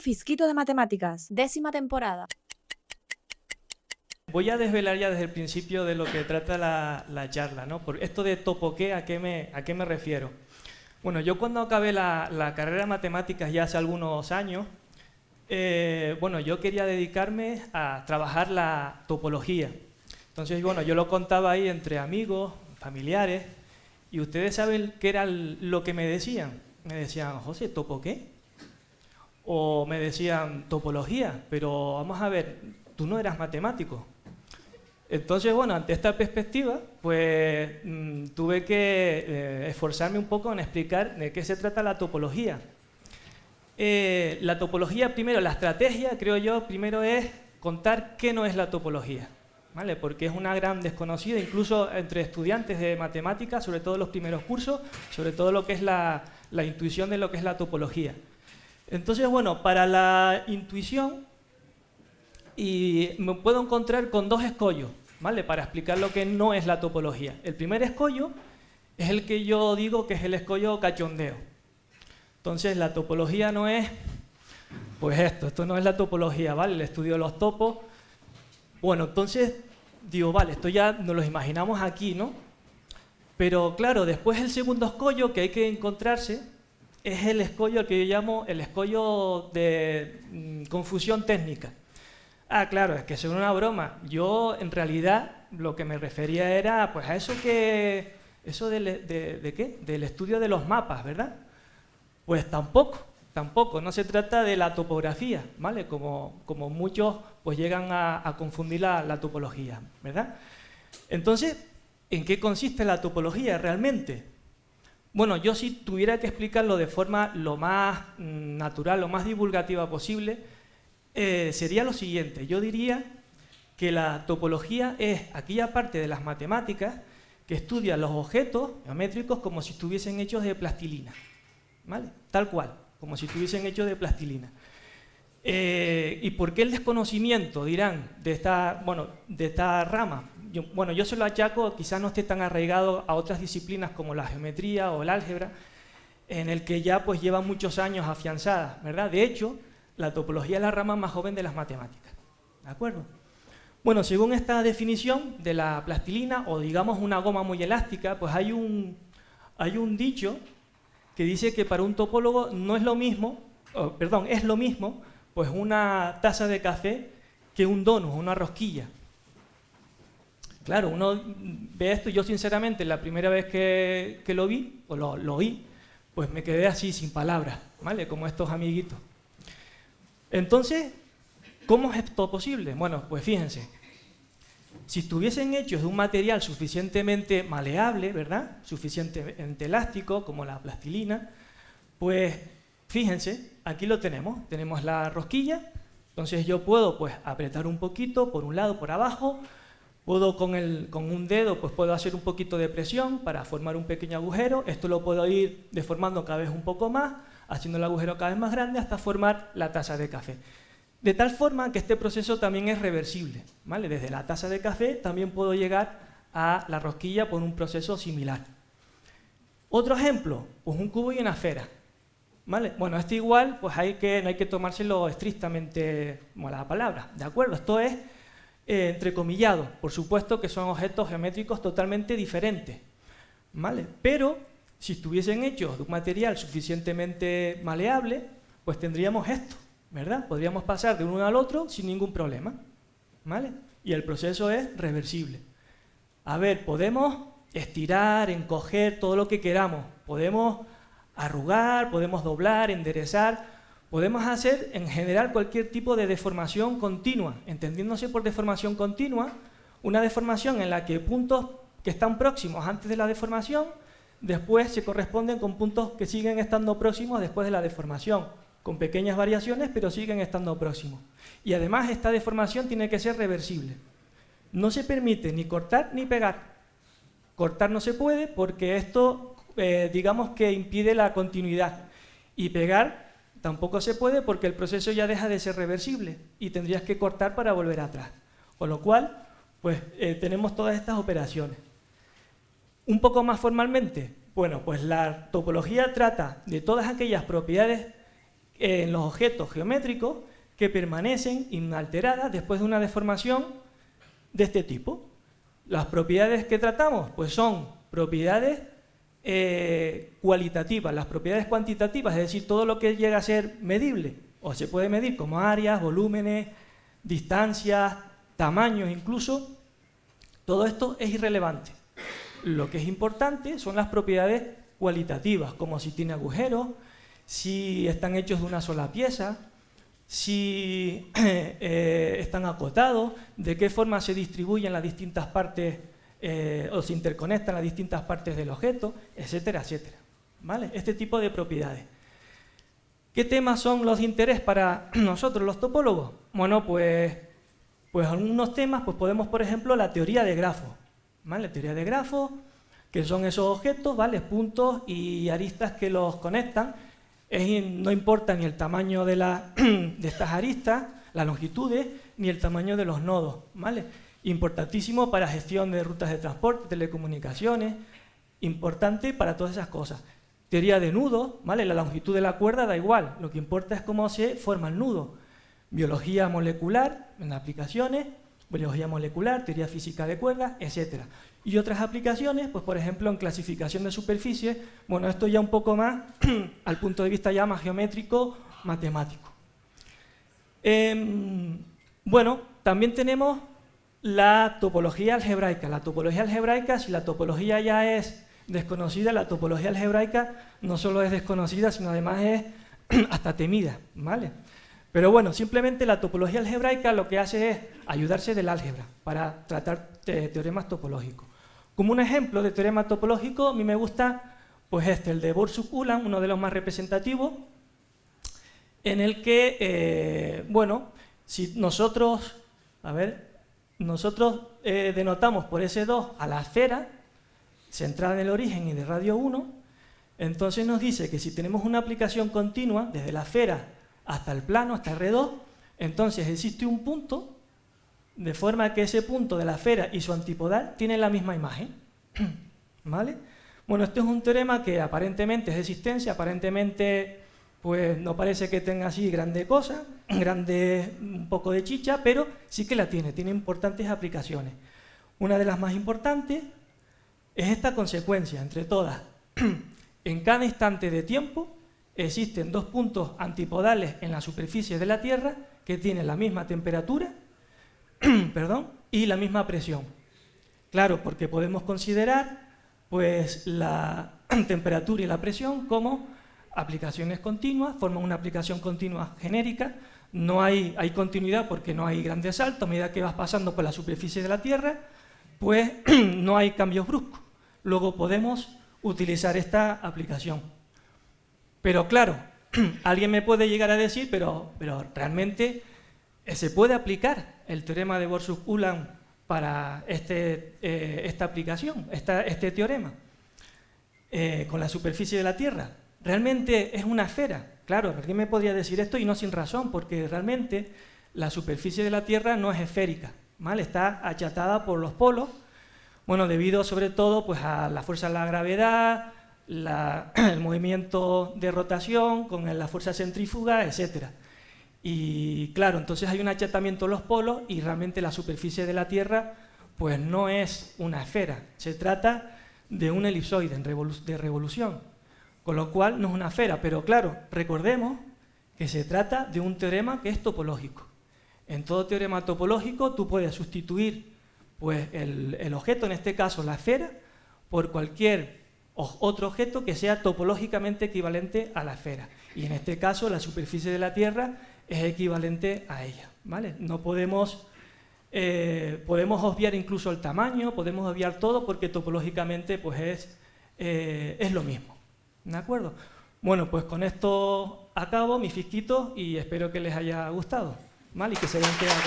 Un fisquito de matemáticas, décima temporada. Voy a desvelar ya desde el principio de lo que trata la, charla, ¿no? Por esto de topoqué, ¿a qué me, a qué me refiero? Bueno, yo cuando acabé la, carrera de matemáticas ya hace algunos años, eh, bueno, yo quería dedicarme a trabajar la topología. Entonces, bueno, yo lo contaba ahí entre amigos, familiares, y ustedes saben qué era lo que me decían. Me decían, José, ¿topo qué? O me decían, topología, pero vamos a ver, tú no eras matemático. Entonces, bueno, ante esta perspectiva, pues mm, tuve que eh, esforzarme un poco en explicar de qué se trata la topología. Eh, la topología, primero, la estrategia, creo yo, primero es contar qué no es la topología. ¿vale? porque es una gran desconocida, incluso entre estudiantes de matemáticas, sobre todo los primeros cursos, sobre todo lo que es la, intuición de lo que es la topología. Entonces, bueno, para la intuición y me puedo encontrar con dos escollos, ¿vale? Para explicar lo que no es la topología. El primer escollo es el que yo digo que es el escollo cachondeo. Entonces, la topología no es, pues esto, esto no es la topología, ¿vale? El estudio de los topos bueno, entonces digo, vale, esto ya nos lo imaginamos aquí, ¿no? Pero claro, después el segundo escollo que hay que encontrarse es el escollo que yo llamo el escollo de mm, confusión técnica. Ah, claro, es que es una broma. Yo, en realidad, lo que me refería era pues a eso que... ¿Eso de, de qué? Del estudio de los mapas, ¿verdad? Pues tampoco. Tampoco, no se trata de la topografía, ¿vale? Como, como muchos pues llegan a, confundir la, topología, ¿verdad? Entonces, ¿en qué consiste la topología realmente? Bueno, yo si tuviera que explicarlo de forma lo más mm, natural, lo más divulgativa posible, eh, sería lo siguiente. Yo diría que la topología es aquella parte de las matemáticas que estudia los objetos geométricos como si estuviesen hechos de plastilina, ¿vale? Tal cual como si estuviesen hechos de plastilina. Eh, ¿Y por qué el desconocimiento, dirán, de esta, bueno, de esta rama? Bueno, yo se lo achaco, quizás no esté tan arraigado a otras disciplinas como la geometría o el álgebra, en el que ya pues lleva muchos años afianzada, ¿verdad? De hecho, la topología es la rama más joven de las matemáticas, ¿de acuerdo? Bueno, según esta definición de la plastilina, o digamos una goma muy elástica, pues hay un, hay un dicho que dice que para un topólogo no es lo mismo, perdón, es lo mismo pues una taza de café que un donut, una rosquilla. Claro, uno ve esto, yo sinceramente la primera vez que, lo vi, o lo, oí, pues me quedé así sin palabras, ¿vale? Como estos amiguitos. Entonces, ¿cómo es esto posible? Bueno, pues fíjense, si estuviesen hechos de un material suficientemente maleable, ¿verdad? Suficientemente elástico, como la plastilina, pues fíjense, aquí lo tenemos. Tenemos la rosquilla, entonces yo puedo pues apretar un poquito por un lado, por abajo, puedo con, el, con un dedo pues puedo hacer un poquito de presión para formar un pequeño agujero, esto lo puedo ir deformando cada vez un poco más, haciendo el agujero cada vez más grande hasta formar la taza de café. De tal forma que este proceso también es reversible. ¿vale? Desde la taza de café también puedo llegar a la rosquilla por un proceso similar. Otro ejemplo, pues un cubo y una esfera. ¿Vale? Bueno, esto igual, pues hay que, no hay que tomárselo estrictamente como la palabra, ¿de acuerdo? Esto es eh, entrecomillado, por supuesto que son objetos geométricos totalmente diferentes, ¿vale? Pero si estuviesen hechos de un material suficientemente maleable, pues tendríamos esto, ¿verdad? Podríamos pasar de uno al otro sin ningún problema, ¿vale? Y el proceso es reversible. A ver, podemos estirar, encoger, todo lo que queramos. Podemos arrugar, podemos doblar, enderezar, podemos hacer en general cualquier tipo de deformación continua, entendiéndose por deformación continua, una deformación en la que puntos que están próximos antes de la deformación, después se corresponden con puntos que siguen estando próximos después de la deformación con pequeñas variaciones, pero siguen estando próximos. Y además esta deformación tiene que ser reversible. No se permite ni cortar ni pegar. Cortar no se puede porque esto, eh, digamos que impide la continuidad. Y pegar tampoco se puede porque el proceso ya deja de ser reversible y tendrías que cortar para volver atrás. Con lo cual, pues eh, tenemos todas estas operaciones. Un poco más formalmente, bueno, pues la topología trata de todas aquellas propiedades en los objetos geométricos que permanecen inalteradas después de una deformación de este tipo. Las propiedades que tratamos pues son propiedades eh, cualitativas, las propiedades cuantitativas, es decir, todo lo que llega a ser medible, o se puede medir como áreas, volúmenes, distancias, tamaños incluso, todo esto es irrelevante. Lo que es importante son las propiedades cualitativas, como si tiene agujeros, si están hechos de una sola pieza, si eh, están acotados, de qué forma se distribuyen las distintas partes eh, o se interconectan las distintas partes del objeto, etcétera, etcétera. ¿Vale? Este tipo de propiedades. ¿Qué temas son los de interés para nosotros, los topólogos? Bueno, pues, pues algunos temas, pues podemos, por ejemplo, la teoría de grafos. ¿Vale? La teoría de grafos, que son esos objetos, ¿vale? Puntos y aristas que los conectan. no importa ni el tamaño de, la, de estas aristas, las longitudes, ni el tamaño de los nodos, ¿vale? Importantísimo para gestión de rutas de transporte, telecomunicaciones, importante para todas esas cosas. Teoría de nudos, ¿vale? La longitud de la cuerda da igual, lo que importa es cómo se forma el nudo. Biología molecular, en aplicaciones, biología molecular, teoría física de cuerdas, etc. Y otras aplicaciones, pues por ejemplo en clasificación de superficies, bueno, esto ya un poco más al punto de vista ya más geométrico, matemático. Em, bueno, también tenemos la topología algebraica. La topología algebraica, si la topología ya es desconocida, la topología algebraica no solo es desconocida, sino además es hasta temida, ¿vale? Pero bueno, simplemente la topología algebraica lo que hace es ayudarse del álgebra para tratar teoremas topológicos. Como un ejemplo de teorema topológico, a mí me gusta pues este, el de Borsuk-Ulam, uno de los más representativos, en el que, eh, bueno, si nosotros, a ver, nosotros eh, denotamos por S2 a la esfera, centrada en el origen y de radio 1, entonces nos dice que si tenemos una aplicación continua, desde la esfera hasta el plano, hasta R2, entonces existe un punto, de forma que ese punto de la esfera y su antipodal tienen la misma imagen. ¿Vale? Bueno, este es un teorema que aparentemente es de existencia, aparentemente pues no parece que tenga así grande cosa, grande un poco de chicha, pero sí que la tiene, tiene importantes aplicaciones. Una de las más importantes es esta consecuencia entre todas. en cada instante de tiempo existen dos puntos antipodales en la superficie de la Tierra que tienen la misma temperatura perdón, y la misma presión. Claro, porque podemos considerar pues, la temperatura y la presión como aplicaciones continuas, forman una aplicación continua genérica, no hay, continuidad porque no hay grandes saltos, a medida que vas pasando por la superficie de la Tierra, pues no hay cambios bruscos. Luego podemos utilizar esta aplicación. Pero claro, alguien me puede llegar a decir, pero, pero realmente eh, se puede aplicar el teorema de Borsuk-Ulam para este, eh, esta aplicación, este teorema, eh, con la superficie de la Tierra realmente es una esfera. Claro, alguien me podría decir esto y no sin razón, porque realmente la superficie de la Tierra no es esférica, ¿vale? está achatada por los polos, bueno, debido sobre todo pues, a la fuerza de la gravedad, el movimiento de rotación con la fuerza centrífuga, etc. Y claro, entonces hay un achatamiento de los polos y realmente la superficie de la Tierra pues no es una esfera, se trata de un elipsoide de revolución. Con lo cual no es una esfera, pero claro, recordemos que se trata de un teorema que es topológico. En todo teorema topológico tú puedes sustituir pues, el, objeto, en este caso la esfera, por cualquier otro objeto que sea topológicamente equivalente a la esfera. Y en este caso la superficie de la Tierra es equivalente a ella. ¿vale? No podemos, eh, podemos obviar incluso el tamaño, podemos obviar todo porque topológicamente pues, es, eh, es lo mismo. ¿De acuerdo? Bueno, pues con esto acabo mi fisquito y espero que les haya gustado. ¿Vale? Y que se hayan quedado